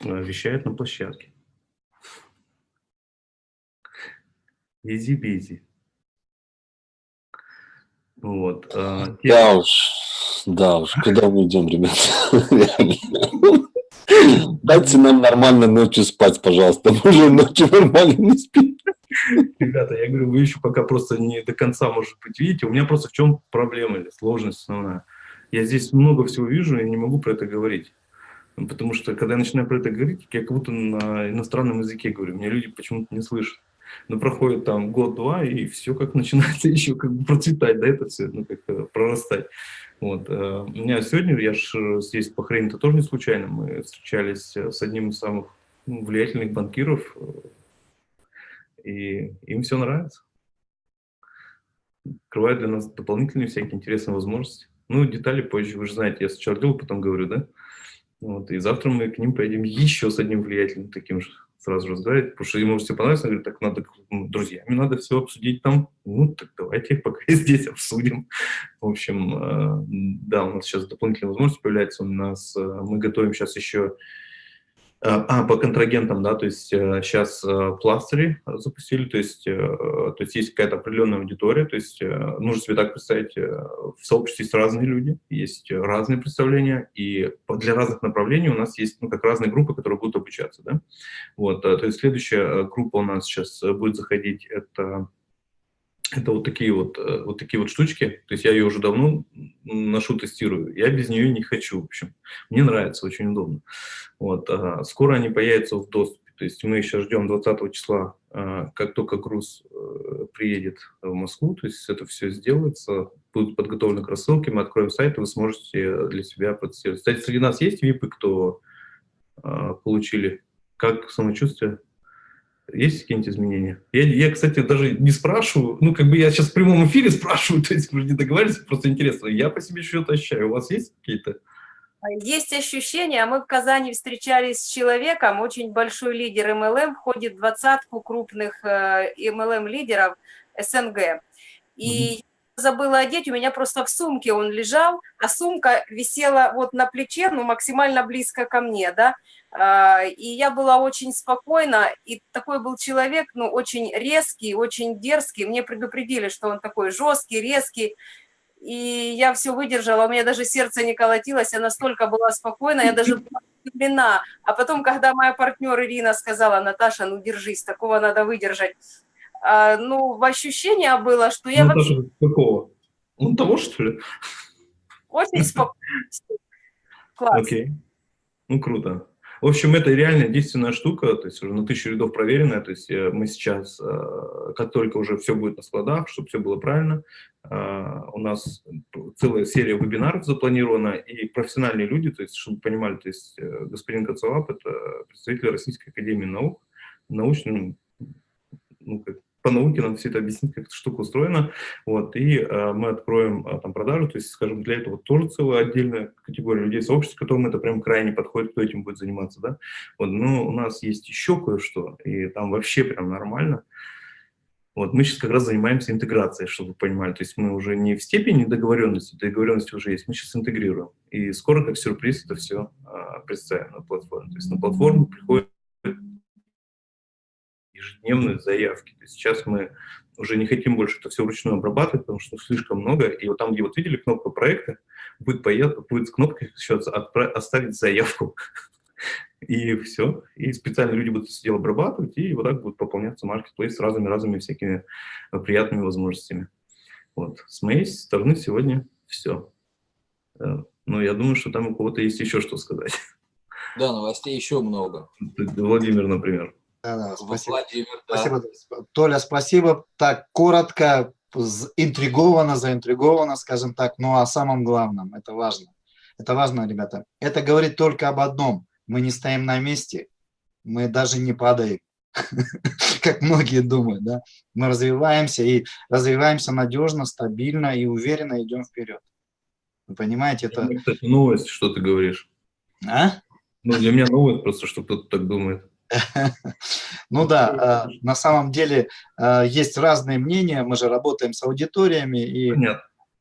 Э, вещает на площадке. Easy-busy. Вот. А, да уж, да уж, куда мы идем, ребята? <laughs> Дайте нам нормально ночью спать, пожалуйста. <laughs> Мы уже ночью нормально не спим. Ребята, я говорю, вы еще пока просто не до конца, может быть, видите. У меня просто в чем проблема или сложность основная. Я здесь много всего вижу и не могу про это говорить. Потому что, когда я начинаю про это говорить, я как будто на иностранном языке говорю, меня люди почему-то не слышат. Но проходит там год-два, и все как начинается <laughs> еще как бы процветать, да, это все, ну, как э, прорастать. Вот. э, У меня сегодня, я же здесь в Бахрейне, это тоже не случайно, мы встречались э, с одним из самых ну, влиятельных банкиров, э, и им все нравится. Открывают для нас дополнительные всякие интересные возможности. Ну, детали позже, вы же знаете, я сначала делаю, потом говорю, да? Вот, и завтра мы к ним поедем еще с одним влиятельным таким же сразу разговаривать, потому что ему все понравится, он говорит, так надо, ну, друзьями надо все обсудить там, ну, так давайте пока <laughs> здесь обсудим. В общем, э, да, у нас сейчас дополнительные возможности появляются, у нас, э, мы готовим сейчас еще, а, по контрагентам, да, то есть сейчас пластыри запустили, то есть, э, то есть есть какая-то определенная аудитория, то есть э, нужно себе так представить, э, в сообществе есть разные люди, есть разные представления, и для разных направлений у нас есть, ну, как разные группы, которые будут обучаться, да. Вот, э, то есть следующая э, группа у нас сейчас э, будет заходить, это, это вот такие вот, э, вот такие вот штучки, то есть я ее уже давно ношу, тестирую, я без нее не хочу, в общем, мне нравится, очень удобно. Вот, скоро они появятся в доступе, то есть мы еще ждем 20 числа, а, как только груз э, приедет в Москву, то есть это все сделается, будут подготовлены к рассылке, мы откроем сайт, и вы сможете для себя протестировать. Кстати, среди нас есть випы, кто получили? Как самочувствие? Есть какие-нибудь изменения? Я, я, кстати, даже не спрашиваю, ну, как бы я сейчас в прямом эфире <laughs> спрашиваю, то есть мы же не договаривались, просто интересно. Я по себе что-то ощущаю. У вас есть какие-то? Есть ощущение, мы в Казани встречались с человеком, очень большой лидер МЛМ, входит в двадцатку крупных э, МЛМ-лидеров СНГ. И забыла одеть, у меня просто в сумке он лежал, а сумка висела вот на плече, ну, максимально близко ко мне, да, А, и я была очень спокойна, и такой был человек, ну, очень резкий, очень дерзкий, мне предупредили, что он такой жесткий, резкий, и я все выдержала, у меня даже сердце не колотилось, я настолько была спокойна, я даже была удивлена. А потом, когда моя партнер Ирина сказала, Наташа, ну держись, такого надо выдержать, а, ну, ощущение было, что я ну, вообще какого? Ну, того, что ли? очень спокойна. <laughs> Класс. Окей. Ну, круто. В общем, это реально действенная штука, то есть уже на тысячу рядов проверенная, то есть э, мы сейчас, э, как только уже все будет на складах, чтобы все было правильно, э, у нас целая серия вебинаров запланирована, и профессиональные люди, то есть, чтобы понимали, то есть господин Кацалап – это представитель Российской Академии Наук, научный, ну, как, по науке нам все это объяснить, как эта штука устроена, вот, и э, мы откроем э, там продажу, то есть, скажем, для этого тоже целая отдельная категория людей, сообществ, которым это прям крайне подходит, кто этим будет заниматься, да, вот, но у нас есть еще кое-что, и там вообще прям нормально, вот, мы сейчас как раз занимаемся интеграцией, чтобы вы понимали, то есть мы уже не в степени договоренности, договоренности уже есть, мы сейчас интегрируем, и скоро, как сюрприз, это все а, представим на платформе, то есть на платформу приходит ежедневные заявки. То есть сейчас мы уже не хотим больше это все вручную обрабатывать, потому что слишком много. И вот там, где вот видели кнопку проекта, будет, поед... будет кнопка сейчас отправ... оставить заявку. <laughs> И все. И специально люди будут это дело обрабатывать, и вот так будет пополняться маркетплейс с разными-разными всякими приятными возможностями. Вот. С моей стороны сегодня все. Но я думаю, что там у кого-то есть еще что сказать. Да, новостей еще много. Владимир, например. Да, да, спасибо. Владимир, да. Спасибо, Толя, спасибо. Так, коротко, интриговано, заинтриговано, скажем так, но о самом главном, это важно. Это важно, ребята. Это говорит только об одном. Мы не стоим на месте, мы даже не падаем, <laughs> как многие думают, да. Мы развиваемся и развиваемся надежно, стабильно и уверенно идем вперед. Вы понимаете, это... Это, кстати, новость, что ты говоришь. А? Ну, для меня новость просто, что кто-то так думает. <laughs> Ну да, э, на самом деле э, есть разные мнения, мы же работаем с аудиториями, и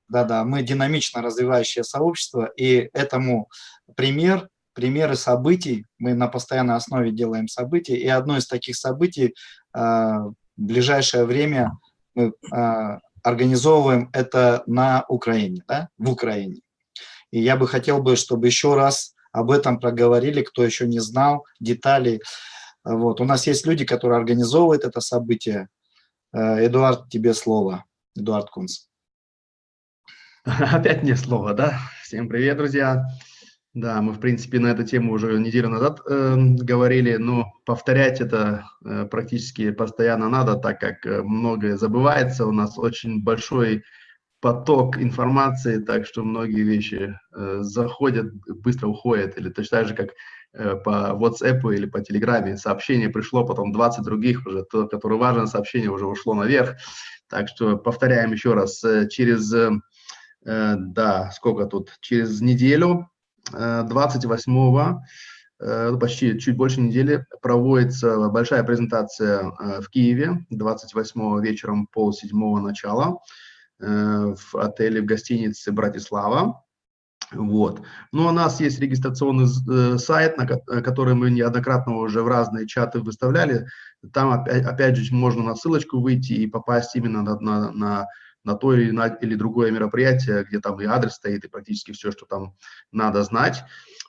да-да, мы динамично развивающее сообщество, и этому пример, примеры событий, мы на постоянной основе делаем события, и одно из таких событий э, в ближайшее время мы организовываем это на Украине, да, в Украине. И я бы хотел бы, чтобы еще раз об этом проговорили, кто еще не знал деталей. Вот. У нас есть люди, которые организовывают это событие. Э, Эдуард, тебе слово. Эдуард Кунц. <laughs> Опять мне слово, да? Всем привет, друзья. Да, мы, в принципе, на эту тему уже неделю назад э, говорили, но повторять это э, практически постоянно надо, так как э, многое забывается, у нас очень большой поток информации, так что многие вещи э, заходят, быстро уходят, или точно так же, как по WhatsApp или по Telegram сообщение пришло, потом 20 других уже, то, которое важное сообщение уже ушло наверх, так что повторяем еще раз, э, через, э, э да, сколько тут, через неделю 28 э, ну, почти чуть больше недели проводится большая презентация э, в Киеве 28 вечером пол седьмого начала э, в отеле, в гостинице «Братислава». Вот. Ну, у нас есть регистрационный сайт, на который мы неоднократно уже в разные чаты выставляли. Там, опять, опять же, можно на ссылочку выйти и попасть именно на, на, на на то или, на, или другое мероприятие, где там и адрес стоит, и практически все, что там надо знать.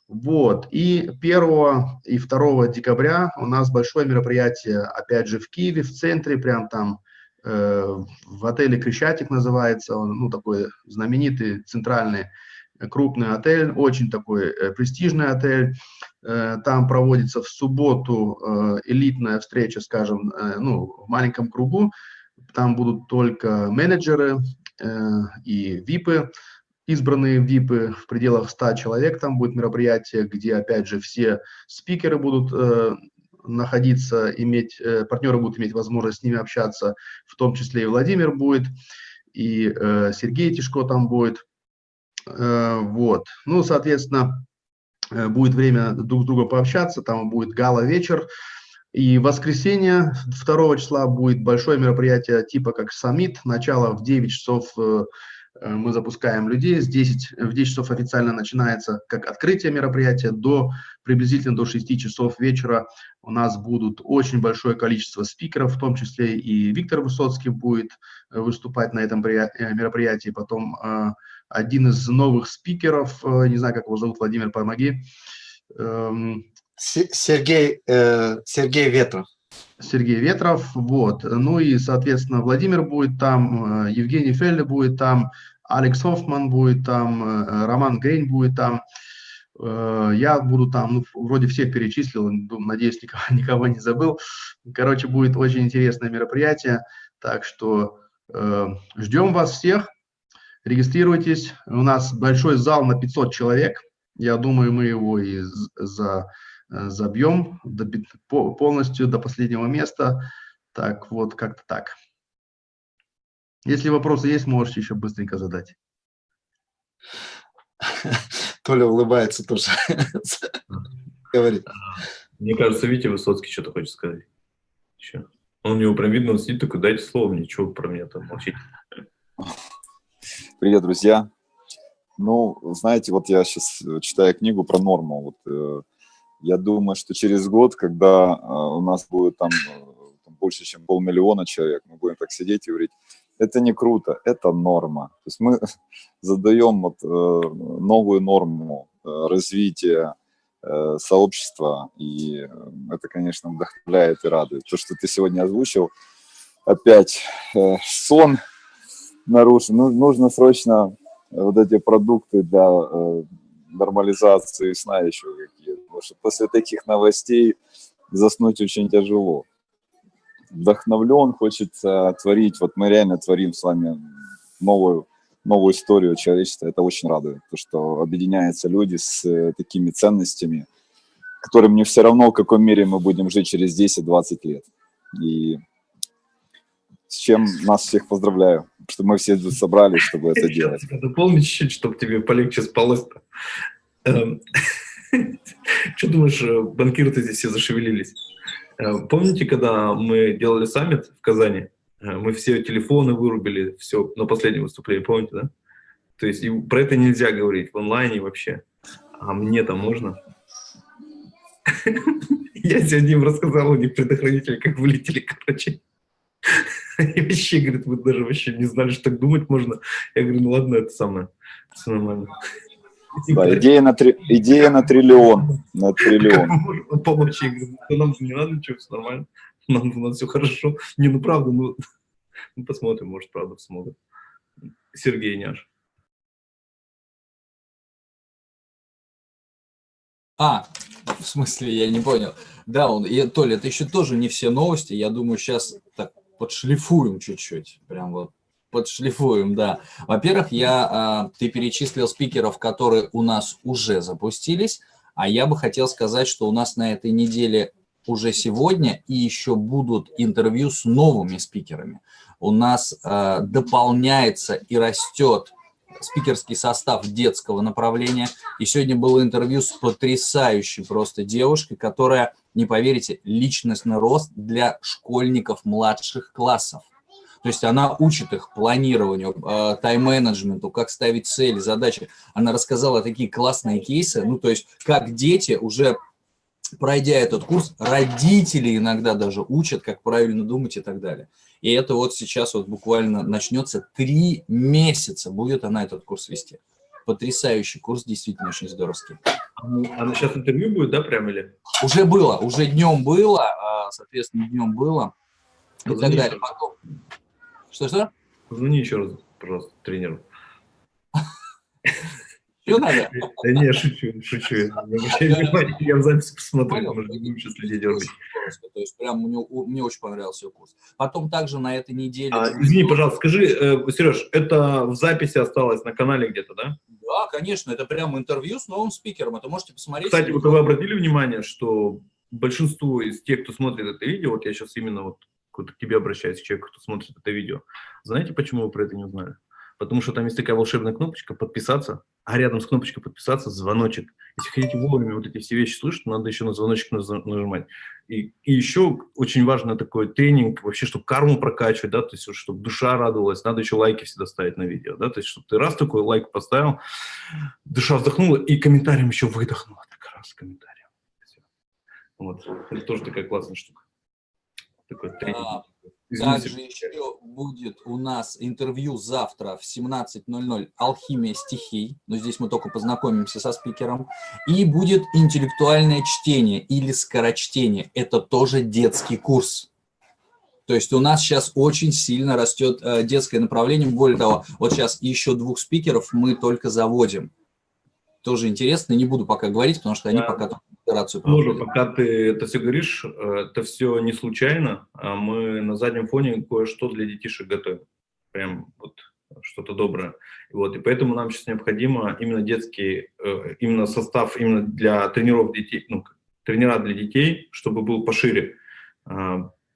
Вот, и 1 и 2 декабря у нас большое мероприятие, опять же, в Киеве, в центре, прям там, э, в отеле Крещатик называется, он, ну, такой знаменитый, центральный, э, крупный отель, очень такой э, престижный отель. Э, там проводится в субботу э, элитная встреча, скажем, ну, в маленьком кругу, там будут только менеджеры и ВИПы, избранные ВИПы в пределах 100 человек. Там будет мероприятие, где, опять же, все спикеры будут находиться, иметь, партнеры будут иметь возможность с ними общаться, в том числе и Владимир будет, и Сергей Тишко там будет. Э, вот. Ну, соответственно, э, будет время друг с другом пообщаться, там будет гала-вечер, и в воскресенье 2 числа будет большое мероприятие типа как саммит. Начало в 9 часов э, мы запускаем людей. С 10, в 10 часов официально начинается как открытие мероприятия. До приблизительно до 6 часов вечера у нас будут очень большое количество спикеров, в том числе и Виктор Высоцкий будет э, выступать на этом мероприятии. Потом один из новых спикеров, не знаю, как его зовут, Владимир, помоги, эм, Сергей, э, Сергей Ветров. Сергей Ветров, вот. Ну и, соответственно, Владимир будет там, э, Евгений Фелли будет там, Алекс Хоффман будет там, э, Роман Грейн будет там, э, я буду там, ну, вроде всех перечислил, надеюсь, никого, <laughs> никого не забыл. Короче, будет очень интересное мероприятие, так что э, ждем вас всех, регистрируйтесь. У нас большой зал на 500 человек, я думаю, мы его и за забьем до, полностью до последнего места. Так, вот как-то так. Если вопросы есть, можете еще быстренько задать. <laughs> Толя улыбается тоже. <laughs> Говорит. Мне кажется, Витя Высоцкий что-то хочет сказать. Еще. Он у него прям видно, он сидит такой, дайте слово мне, что про меня там молчите. Привет, друзья. Ну, знаете, вот я сейчас читаю книгу про норму. Вот, э, я думаю, что через год, когда э, у нас будет э, там больше, чем полмиллиона человек, мы будем так сидеть и говорить, это не круто, это норма. То есть мы <laughs> задаем вот, э, новую норму развития сообщества, и это, конечно, вдохновляет и радует. То, что ты сегодня озвучил, опять сон нарушен. Ну, нужно срочно вот эти продукты для нормализации сна еще какие-то потому что после таких новостей заснуть очень тяжело. Вдохновлен, хочется творить, вот мы реально творим с вами новую, новую историю человечества, это очень радует, то, что объединяются люди с э, такими ценностями, которым не все равно, в каком мире мы будем жить через 10-20 лет. И с чем нас всех поздравляю, что мы все собрались, чтобы это делать. Дополни чуть-чуть, чтобы тебе полегче спалось-то. Эм, <laughs> Что думаешь, э, банкиры-то здесь все зашевелились? Э, помните, когда мы делали саммит в Казани? Э, мы все телефоны вырубили, все, на последнее выступление, помните, да? То есть про это нельзя говорить в онлайне вообще. А мне-то можно? <laughs> Я сегодня им рассказал, у них предохранители как вылетели, короче. <laughs> И вообще, говорит, вы даже вообще не знали, что так думать можно. Я говорю, ну ладно, это самое, все нормально. Да, идея, на три, идея на триллион. На триллион. Помочь. Я говорю, нам не надо ничего, все нормально. Нам, у нас все хорошо. Не, ну правда, ну, ну посмотрим, может, правда смогут. Сергей Няш. А, в смысле, я не понял. Да, он, и, Толя, это еще тоже не все новости. Я думаю, сейчас так подшлифуем чуть-чуть. Прям вот подшлифуем, да. Во-первых, я, а, ты перечислил спикеров, которые у нас уже запустились, а я бы хотел сказать, что у нас на этой неделе уже сегодня и еще будут интервью с новыми спикерами. У нас э, дополняется и растет спикерский состав детского направления. И сегодня было интервью с потрясающей просто девушкой, которая, не поверите, личностный рост для школьников младших классов. То есть она учит их планированию, э, тайм-менеджменту, как ставить цели, задачи. Она рассказала такие классные кейсы, ну то есть как дети уже пройдя этот курс, родители иногда даже учат, как правильно думать и так далее. И это вот сейчас вот буквально начнется три месяца, будет она этот курс вести. Потрясающий курс, действительно очень здоровский. Она сейчас интервью будет, да, прям или? Уже было, уже днем было, а, соответственно, днем было и так далее. Потом... Что-что? Позвони еще раз, пожалуйста, тренеру. <laughs> Надо? Да не, шучу, шучу. Я в записи посмотрю, может, не будем сейчас людей дергать. То есть прям мне, очень понравился курс. Потом также на этой неделе... А, извини, пожалуйста, скажи, э, Сереж, это в записи осталось на канале где-то, да? Да, конечно, это прям интервью с новым спикером, это можете посмотреть. Кстати, вот вы обратили внимание, что большинство из тех, кто смотрит это видео, вот я сейчас именно вот к тебе обращаюсь, человек, кто смотрит это видео, знаете, почему вы про это не узнали? Потому что там есть такая волшебная кнопочка «Подписаться», а рядом с кнопочкой «Подписаться» звоночек. Если хотите вовремя вот эти все вещи слышать, надо еще на звоночек нажимать. И, и еще очень важно такой тренинг, вообще, чтобы карму прокачивать, да, то есть, чтобы душа радовалась, надо еще лайки всегда ставить на видео, да, то есть, чтобы ты раз такой лайк поставил, душа вздохнула и комментарием еще выдохнула, так раз комментарием. Вот, это тоже такая классная штука. Такой тренинг. Извините. Также еще будет у нас интервью завтра в 17.00 «Алхимия стихий». Но здесь мы только познакомимся со спикером. И будет интеллектуальное чтение или скорочтение. Это тоже детский курс. То есть у нас сейчас очень сильно растет э, детское направление. Более того, вот сейчас еще двух спикеров мы только заводим. Тоже интересно, не буду пока говорить, потому что они да. пока операцию проводили. пока ты это все говоришь, э, это все не случайно, а мы на заднем фоне кое-что для детишек готовим. Прям вот что-то доброе. Вот, и поэтому нам сейчас необходимо именно детский, э, именно состав именно для тренеров детей, ну, тренера для детей, чтобы был пошире.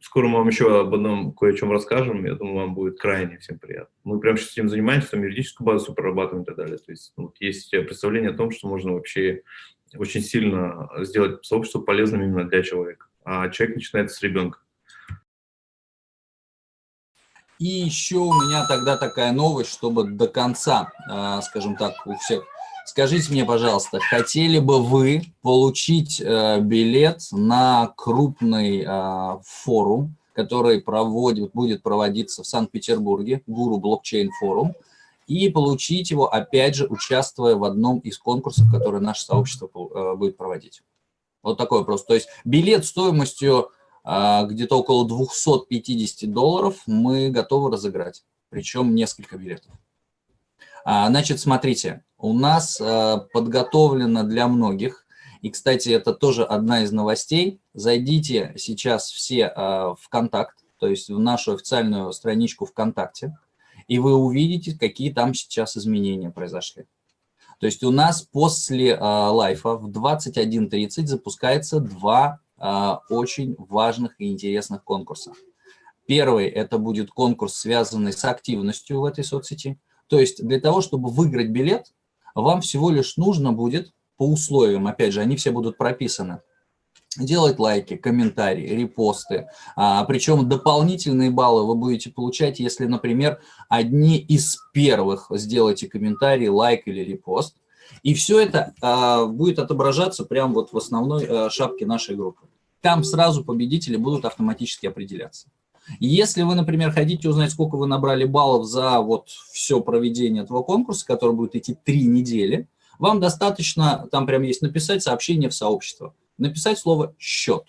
Скоро мы вам еще об одном кое о чем расскажем, я думаю, вам будет крайне всем приятно. Мы прямо сейчас этим занимаемся, там юридическую базу прорабатываем и так далее. То есть ну, есть представление о том, что можно вообще очень сильно сделать сообщество полезным именно для человека. А человек начинается с ребенка. И еще у меня тогда такая новость, чтобы до конца, а, скажем так, у всех. Скажите мне, пожалуйста, хотели бы вы получить э, билет на крупный а, форум, который проводит, будет проводиться в Санкт-Петербурге, Гуру Блокчейн форум, и получить его, опять же, участвуя в одном из конкурсов, которые наше сообщество э, будет проводить. Вот такой вопрос. То есть билет стоимостью а, где-то около 250 долларов мы готовы разыграть, причем несколько билетов. А, значит, смотрите, у нас а, подготовлено для многих, и, кстати, это тоже одна из новостей, зайдите сейчас все в контакт, то есть в нашу официальную страничку ВКонтакте, и вы увидите, какие там сейчас изменения произошли. То есть у нас после э, лайфа в 21.30 запускается два э, очень важных и интересных конкурса. Первый – это будет конкурс, связанный с активностью в этой соцсети. То есть для того, чтобы выиграть билет, вам всего лишь нужно будет по условиям, опять же, они все будут прописаны, делать лайки, комментарии, репосты. А, причем дополнительные баллы вы будете получать, если, например, одни из первых сделаете комментарий, лайк или репост. И все это а, будет отображаться прямо вот в основной а, шапке нашей группы. Там сразу победители будут автоматически определяться. Если вы, например, хотите узнать, сколько вы набрали баллов за вот все проведение этого конкурса, который будет идти три недели, вам достаточно, там прям есть написать сообщение в сообщество написать слово «счет».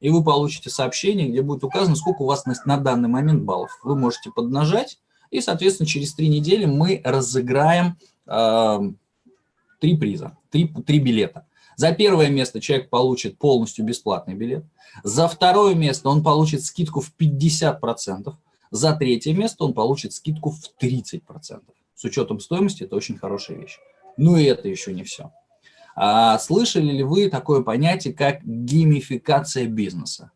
И вы получите сообщение, где будет указано, сколько у вас на, на данный момент баллов. Вы можете поднажать, и, соответственно, через три недели мы разыграем э, три приза, три, три билета. За первое место человек получит полностью бесплатный билет. За второе место он получит скидку в 50%. За третье место он получит скидку в 30%. С учетом стоимости это очень хорошая вещь. Ну и это еще не все. А слышали ли вы такое понятие, как геймификация бизнеса?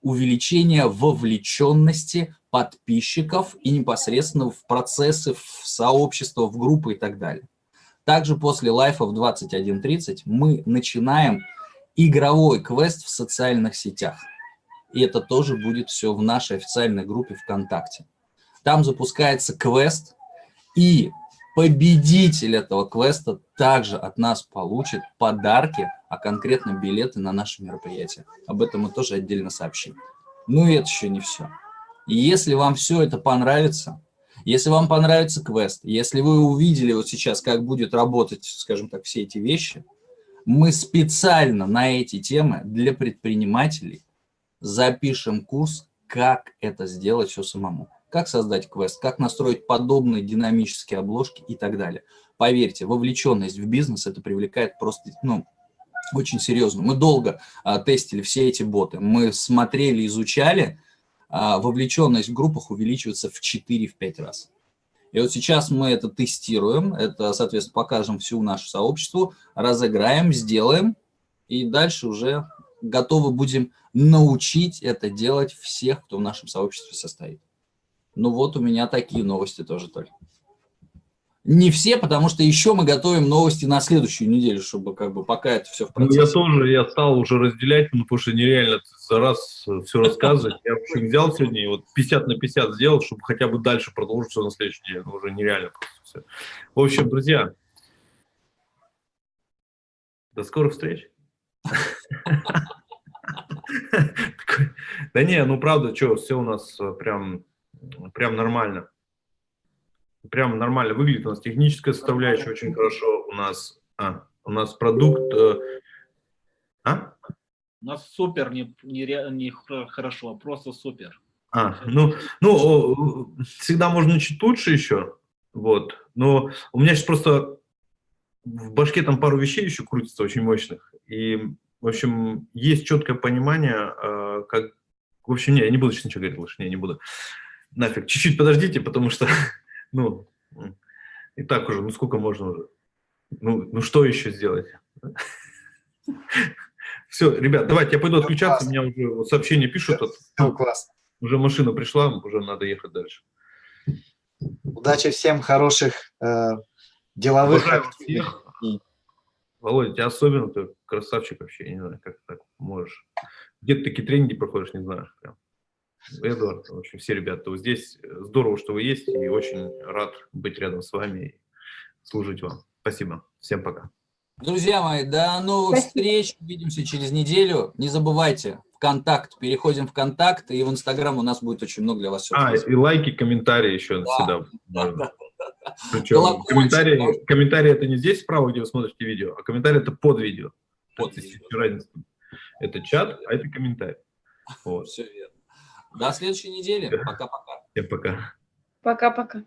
Увеличение вовлеченности подписчиков и непосредственно в процессы, в сообщество, в группы и так далее. Также после лайфа в 21.30 мы начинаем игровой квест в социальных сетях. И это тоже будет все в нашей официальной группе ВКонтакте. Там запускается квест, и победитель этого квеста также от нас получит подарки, а конкретно билеты на наше мероприятие. Об этом мы тоже отдельно сообщим. Ну и это еще не все. И если вам все это понравится, если вам понравится квест, если вы увидели вот сейчас, как будет работать, скажем так, все эти вещи, мы специально на эти темы для предпринимателей запишем курс, как это сделать все самому. Как создать квест, как настроить подобные динамические обложки и так далее. Поверьте, вовлеченность в бизнес это привлекает просто, ну, очень серьезно. Мы долго а, тестили все эти боты. Мы смотрели, изучали, вовлеченность в группах увеличивается в 4-5 раз. И вот сейчас мы это тестируем, это, соответственно, покажем всю нашу сообществу, разыграем, сделаем, и дальше уже готовы будем научить это делать всех, кто в нашем сообществе состоит. Ну вот у меня такие новости тоже только. Не все, потому что еще мы готовим новости на следующую неделю, чтобы как бы пока это все в процессе. Ну, я тоже, я стал уже разделять, ну, потому что нереально за раз все рассказывать. Я вообще взял сегодня и вот 50 на 50 сделал, чтобы хотя бы дальше продолжить все на следующей неделе. Ну, уже нереально просто все. В общем, друзья, до скорых встреч. Да не, ну правда, что, все у нас прям, прям нормально прям нормально выглядит. У нас техническая составляющая очень хорошо. У нас, а, у нас продукт... Э, а? У нас супер, не, не, не хорошо, а просто супер. А, ну, ну, всегда можно чуть лучше еще, вот. Но у меня сейчас просто в башке там пару вещей еще крутится очень мощных. И, в общем, есть четкое понимание, э, как... В общем, не, я не буду сейчас ничего говорить лучше, не, не буду. Нафиг, чуть-чуть подождите, потому что <laughs> ну, и так уже, ну сколько можно уже? Ну, ну что еще сделать? <laughs> Все, ребят, давайте, я пойду отключаться, у меня уже вот сообщение пишут. Все, классно. Уже машина пришла, уже надо ехать дальше. Удачи всем, хороших э, деловых активных. Володя, тебя особенно, ты красавчик вообще, я не знаю, как так можешь. Где ты такие тренинги проходишь, не знаю. Прям. Эдуард, в общем, все ребята вот здесь. Здорово, что вы есть, и очень рад быть рядом с вами и служить вам. Спасибо. Всем пока. Друзья мои, до новых Спасибо. встреч. Увидимся через неделю. Не забывайте, ВКонтакт. Переходим в ВКонтакт, и в Инстаграм у нас будет очень много для вас. А, и лайки, комментарии еще да. всегда. Да, да, да. Причем комментарии, комментарии это не здесь справа, где вы смотрите видео, а комментарии это под видео. Под видео. Это чат, а это комментарий. <laughs> Вот. Все верно. До следующей недели. Пока-пока. Всем пока. Пока-пока.